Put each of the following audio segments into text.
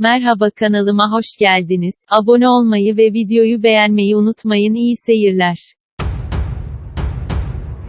Merhaba kanalıma hoş geldiniz. Abone olmayı ve videoyu beğenmeyi unutmayın. İyi seyirler.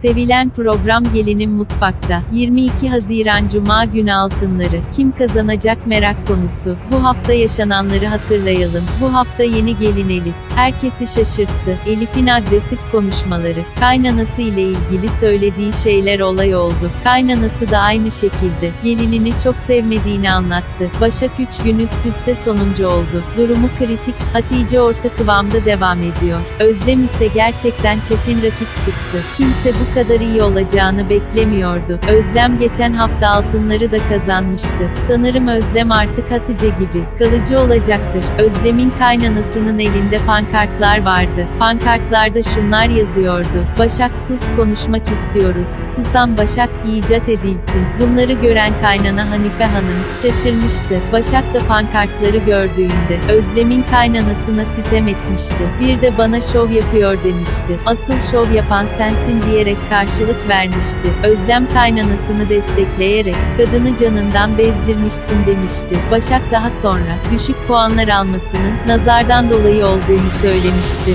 Sevilen program Gelinin Mutfakta. 22 Haziran Cuma günü altınları. Kim kazanacak merak konusu. Bu hafta yaşananları hatırlayalım. Bu hafta yeni gelin Elif. Herkesi şaşırttı. Elif'in agresif konuşmaları. Kaynanası ile ilgili söylediği şeyler olay oldu. Kaynanası da aynı şekilde. Gelinini çok sevmediğini anlattı. Başak 3 gün üst üste sonuncu oldu. Durumu kritik. Hatice orta kıvamda devam ediyor. Özlem ise gerçekten çetin rakip çıktı. Kimse bu kadar iyi olacağını beklemiyordu. Özlem geçen hafta altınları da kazanmıştı. Sanırım Özlem artık Hatice gibi kalıcı olacaktır. Özlem'in kaynanasının elinde pankartlar vardı. Pankartlarda şunlar yazıyordu. Başak sus konuşmak istiyoruz. Susan Başak icat edilsin. Bunları gören kaynana Hanife Hanım şaşırmıştı. Başak da pankartları gördüğünde Özlem'in kaynanasına sitem etmişti. Bir de bana şov yapıyor demişti. Asıl şov yapan sensin diyerek karşılık vermişti. Özlem kaynanasını destekleyerek, kadını canından bezdirmişsin demişti. Başak daha sonra, düşük puanlar almasının, nazardan dolayı olduğunu söylemişti.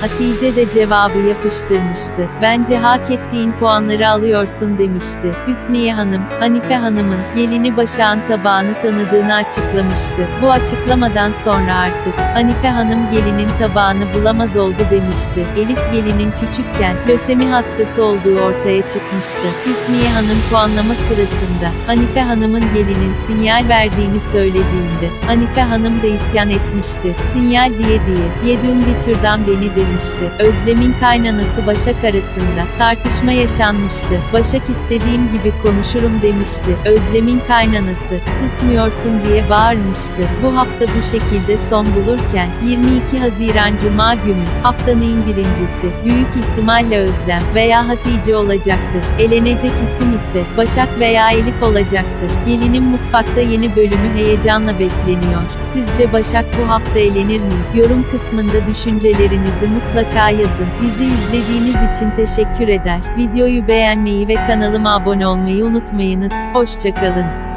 Hatice de cevabı yapıştırmıştı. Bence hak ettiğin puanları alıyorsun demişti. Hüsniye Hanım, Hanife Hanım'ın, gelini Başak'ın tabağını tanıdığını açıklamıştı. Bu açıklamadan sonra artık, Hanife Hanım gelinin tabağını bulamaz oldu demişti. Elif gelinin küçükken, lösemi hastası olduğu ortaya çıkmıştı. Hüsniye Hanım puanlama sırasında, Hanife Hanım'ın gelinin sinyal verdiğini söylediğinde, Hanife Hanım da isyan etmişti. Sinyal diye diye, yedün bir türden beni demişti. Özlem'in kaynanası Başak arasında, tartışma yaşanmıştı. Başak istediğim gibi konuşurum demişti. Özlem'in kaynanası, susmuyorsun diye bağırmıştı. Bu hafta bu şekilde son bulurken, 22 Haziran Cuma günü, haftanın birincisi, büyük ihtimalle Özlem veya Hatice olacaktır. Elenecek isim ise, Başak veya Elif olacaktır. Gelinin mutfakta yeni bölümü heyecanla bekleniyor. Sizce Başak bu hafta elenir mi? Yorum kısmında düşüncelerinizi mutlaka yazın. Bizi izlediğiniz için teşekkür eder. Videoyu beğenmeyi ve kanalıma abone olmayı unutmayınız. Hoşçakalın.